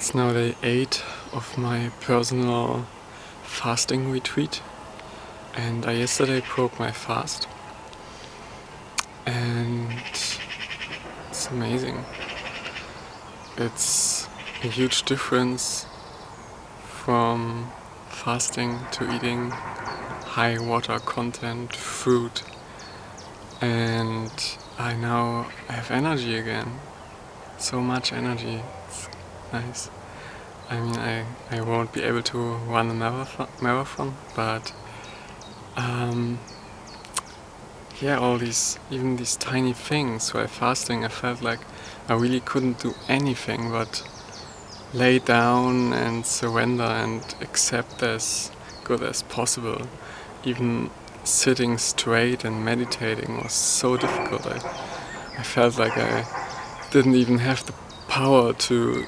It's now day 8 of my personal fasting retreat and I yesterday broke my fast and it's amazing. It's a huge difference from fasting to eating high water content food and I now have energy again. So much energy. It's nice. I mean, I, I won't be able to run a marathon, but um, yeah, all these, even these tiny things while fasting, I felt like I really couldn't do anything but lay down and surrender and accept as good as possible. Even sitting straight and meditating was so difficult. I, I felt like I didn't even have the power to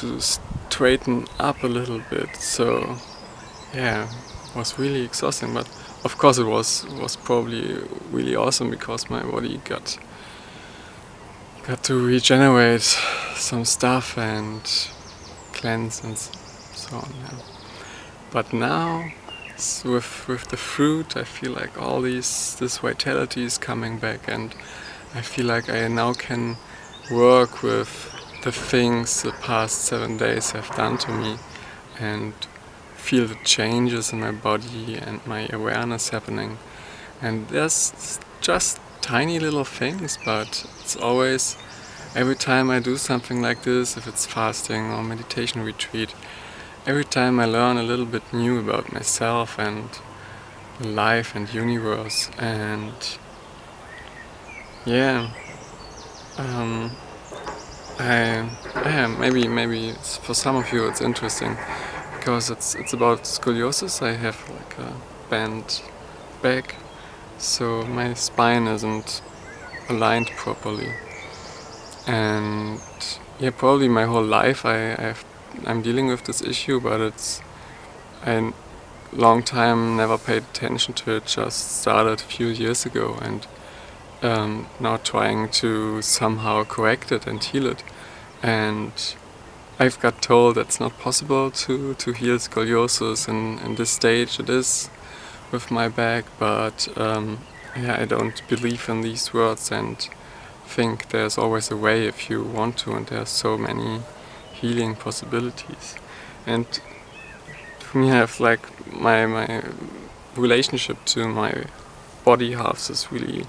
to straighten up a little bit. So yeah, was really exhausting. But of course, it was was probably really awesome because my body got got to regenerate some stuff and cleanse and so on. Yeah. But now with with the fruit, I feel like all these this vitality is coming back, and I feel like I now can work with the things the past seven days have done to me, and feel the changes in my body and my awareness happening. And there's just tiny little things, but it's always every time I do something like this, if it's fasting or meditation retreat, every time I learn a little bit new about myself and life and universe and yeah um, I, yeah maybe maybe for some of you it's interesting because it's it's about scoliosis. I have like a bent back so my spine isn't aligned properly. And yeah probably my whole life I, I have I'm dealing with this issue, but it's a long time never paid attention to it, just started a few years ago. And um, now trying to somehow correct it and heal it. And I've got told it's not possible to, to heal scoliosis in, in this stage it is with my back, but um, yeah, I don't believe in these words and think there's always a way if you want to and there's so many healing possibilities. And for me I have like my, my relationship to my body halves is really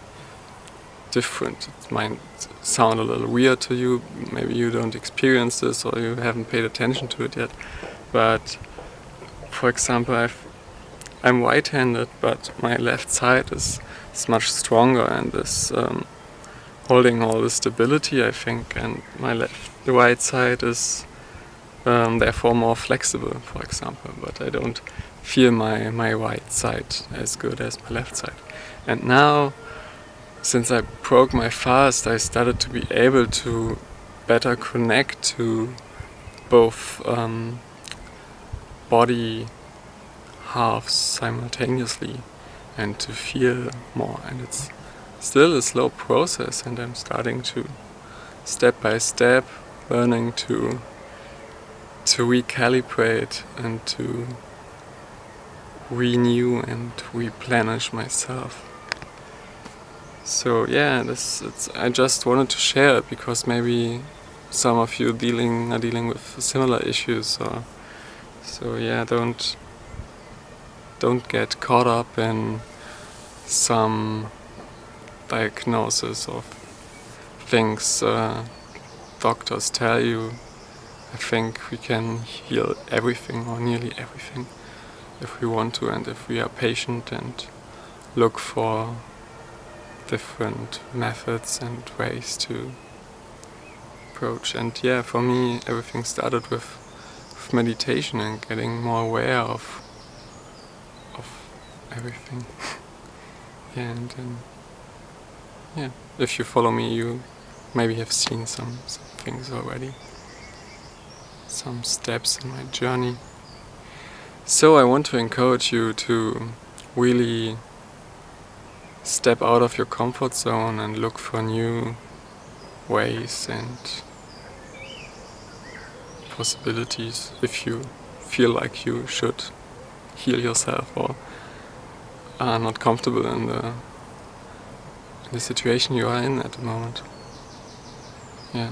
different. It might sound a little weird to you, maybe you don't experience this or you haven't paid attention to it yet. But for example, i am right-handed, but my left side is, is much stronger and is um, holding all the stability, I think, and my left the right side is um, therefore more flexible, for example, but I don't feel my, my right side as good as my left side. And now, since I broke my fast, I started to be able to better connect to both um, body halves simultaneously and to feel more. And it's still a slow process and I'm starting to step by step learning to to recalibrate and to renew and replenish myself. So yeah, this I just wanted to share it because maybe some of you dealing are dealing with similar issues. So yeah, don't don't get caught up in some diagnosis of things uh, doctors tell you, I think we can heal everything or nearly everything if we want to and if we are patient and look for different methods and ways to approach. And yeah, for me everything started with, with meditation and getting more aware of of everything. yeah, and then yeah, if you follow me you maybe have seen some, some things already. Some steps in my journey. So I want to encourage you to really step out of your comfort zone and look for new ways and possibilities if you feel like you should heal yourself or are not comfortable in the in the situation you are in at the moment. Yeah.